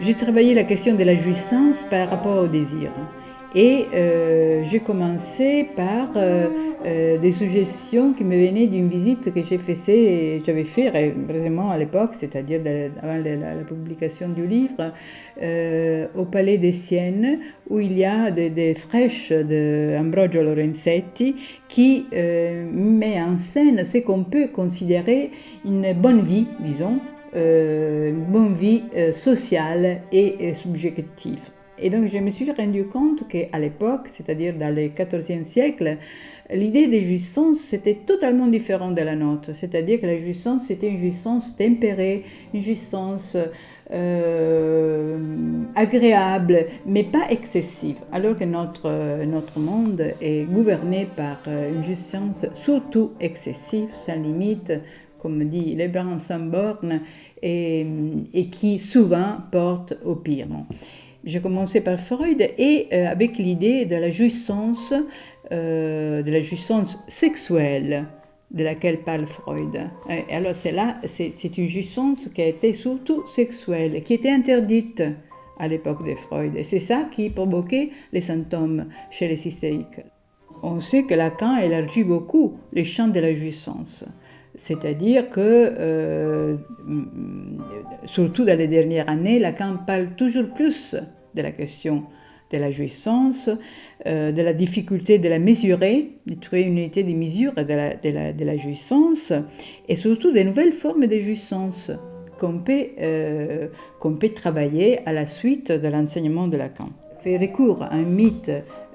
J'ai travaillé la question de la jouissance par rapport au désir. Et euh, j'ai commencé par euh, euh, des suggestions qui me venaient d'une visite que j'avais fait récemment à l'époque, c'est-à-dire avant la, la, publication du livre, au Palais des Siennes, où il y a des, des fraîches d'Ambrogio Lorenzetti qui met en scène ce qu'on peut considérer une bonne vie, disons, une bonne vie sociale et subjective. Et donc je me suis rendu compte qu'à l'époque, c'est-à-dire dans le XIVe siècle, l'idée des jouissances c'était totalement différent de la nôtre. C'est-à-dire que la jouissance c'était une jouissance tempérée, une jouissance euh, agréable, mais pas excessive. Alors que notre, notre monde est gouverné par une jouissance surtout excessive, sans limite, comme dit Lebrun sans borne, et qui souvent porte au pire. J'ai commencé par Freud et euh, avec l'idée de la jouissance, euh, de la jouissance sexuelle de laquelle parle Freud. Alors c'est là, c'est une jouissance qui a été surtout sexuelle, qui était interdite à l'époque de Freud. C'est ça qui provoquait les symptômes chez les hystériques. On sait que Lacan élargit beaucoup les champs de la jouissance. C'est-à-dire que, euh, surtout dans les dernières années, Lacan parle toujours plus de la question de la jouissance, euh, de la difficulté de la mesurer, de trouver une unité de mesure de la, jouissance, et surtout des nouvelles formes de jouissance qu'on peut, euh, peut travailler à la suite de l'enseignement de Lacan. Fait recours à un mythe,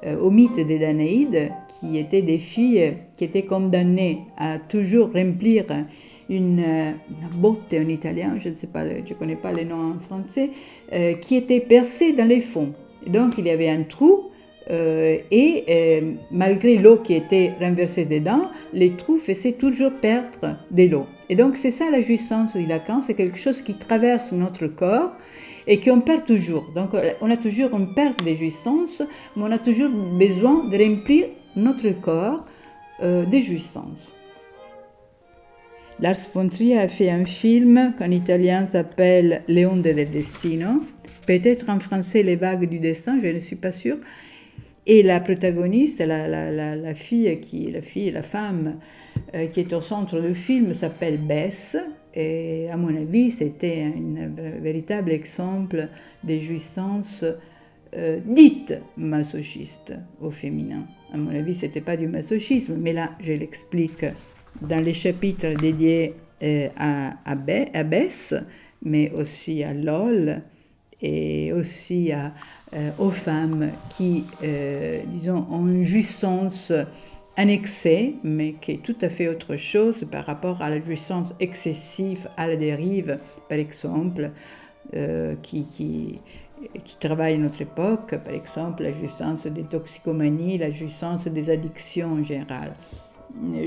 euh, au mythe des Danaïdes, qui étaient des filles qui étaient condamnées à toujours remplir une, botte en italien, je ne sais pas, je connais pas les noms en français, euh, qui était percée dans les fonds. donc il y avait un trou euh, et euh, malgré l'eau qui était renversée dedans, les trous faisaient toujours perdre de l'eau. Et donc c'est ça la jouissance dit Lacan, c'est quelque chose qui traverse notre corps et qu'on perd toujours. Donc on a toujours une perte de jouissance, mais on a toujours besoin de remplir notre corps de jouissance. Lars von Trier a fait un film qu'en italien s'appelle Le onde del destino, peut-être en français Les vagues du destin, je ne suis pas sûre. Et la protagoniste, la, fille, qui, la la femme euh, qui est au centre du film s'appelle Bess. Et à mon avis, c'était un véritable exemple de jouissance euh, dite masochiste au féminin. À mon avis, ce n'était pas du masochisme, mais là, je l'explique dans les chapitres dédiés euh, à, Bess, mais aussi à LOL et aussi euh, aux femmes qui, euh, disons, ont une jouissance annexée, mais qui est tout à fait autre chose par rapport à la jouissance excessive à la dérive, par exemple, qui, qui, qui travaille notre époque, par exemple la jouissance des toxicomanies, la jouissance des addictions en général.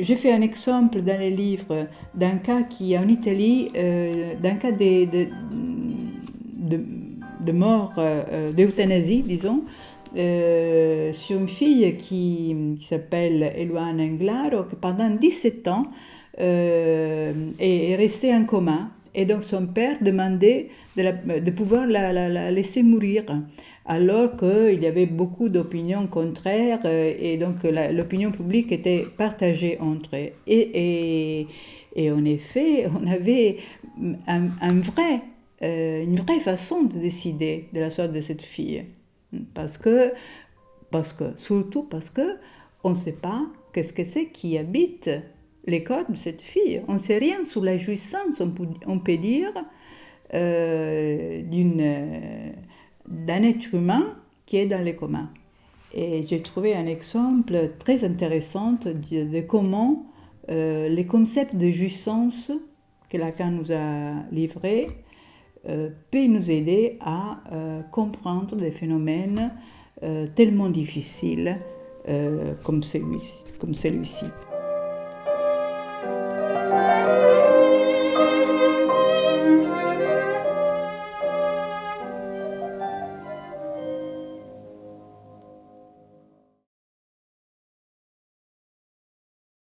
J'ai fait un exemple dans les livres d'un cas qui, en Italie, euh, d'un cas de, mort, euh, d'euthanasie, disons, euh, sur une fille qui, s'appelle Eluana Englaro, qui pendant 17 ans est restée en coma. Et donc son père demandait de, de pouvoir la, la, laisser mourir alors qu'il y avait beaucoup d'opinions contraires euh, et donc l'opinion publique était partagée entre eux. Et, et, en effet, on avait un, vrai, euh, une vraie façon de décider de la sorte de cette fille. Parce que, parce que surtout parce que on ne sait pas qu'est-ce que c'est qui habite les corps de cette fille. On ne sait rien sur la jouissance, on peut, dire, euh, d'un être humain qui est dans les communs. Et j'ai trouvé un exemple très intéressant de, comment euh, les concepts de jouissance que Lacan nous a livrés euh, peuvent nous aider à euh, comprendre des phénomènes tellement difficiles comme celui-ci.